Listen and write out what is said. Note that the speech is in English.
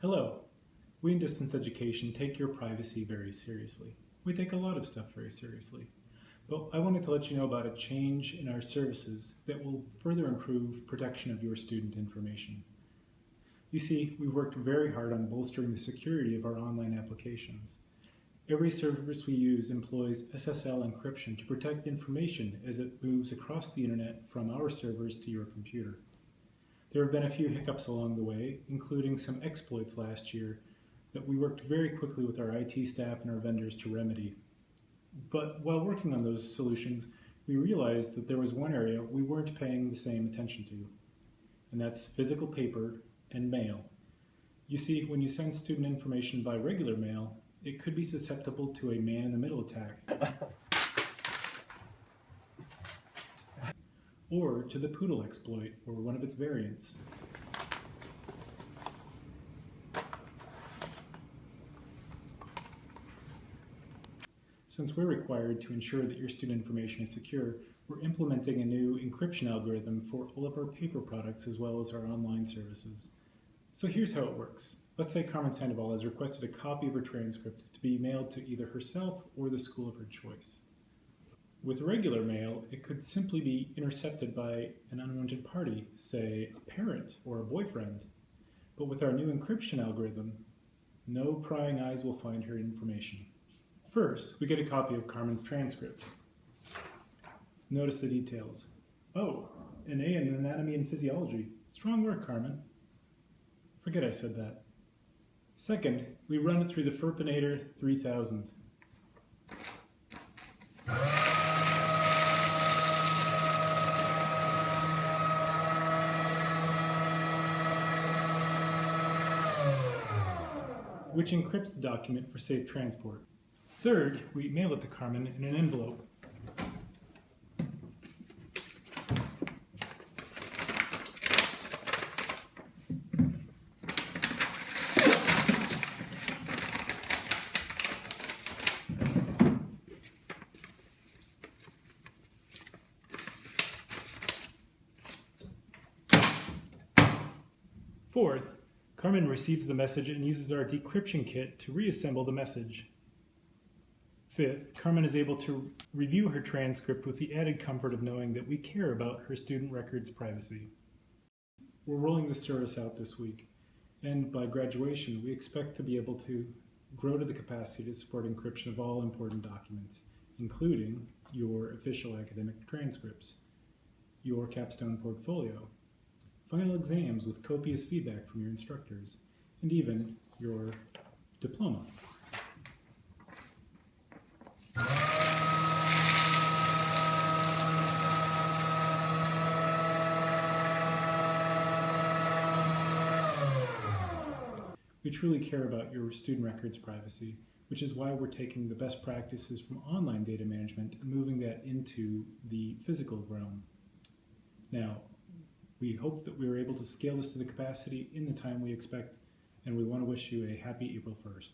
Hello. We in distance education take your privacy very seriously. We take a lot of stuff very seriously. But I wanted to let you know about a change in our services that will further improve protection of your student information. You see, we've worked very hard on bolstering the security of our online applications. Every service we use employs SSL encryption to protect information as it moves across the internet from our servers to your computer. There have been a few hiccups along the way, including some exploits last year that we worked very quickly with our IT staff and our vendors to remedy. But while working on those solutions, we realized that there was one area we weren't paying the same attention to, and that's physical paper and mail. You see, when you send student information by regular mail, it could be susceptible to a man-in-the-middle attack. Or to the poodle exploit, or one of its variants. Since we're required to ensure that your student information is secure, we're implementing a new encryption algorithm for all of our paper products as well as our online services. So here's how it works. Let's say Carmen Sandoval has requested a copy of her transcript to be mailed to either herself or the school of her choice. With regular mail, it could simply be intercepted by an unwanted party, say a parent or a boyfriend. But with our new encryption algorithm, no prying eyes will find her information. First, we get a copy of Carmen's transcript. Notice the details. Oh, an A in anatomy and physiology. Strong work, Carmen. Forget I said that. Second, we run it through the Furpinator 3000. Which encrypts the document for safe transport. Third, we mail it to Carmen in an envelope. Fourth, Carmen receives the message and uses our decryption kit to reassemble the message. Fifth, Carmen is able to review her transcript with the added comfort of knowing that we care about her student records privacy. We're rolling this service out this week, and by graduation, we expect to be able to grow to the capacity to support encryption of all important documents, including your official academic transcripts, your capstone portfolio, final exams with copious feedback from your instructors, and even your diploma. We truly care about your student records privacy, which is why we're taking the best practices from online data management and moving that into the physical realm. Now, we hope that we are able to scale this to the capacity in the time we expect, and we want to wish you a happy April 1st.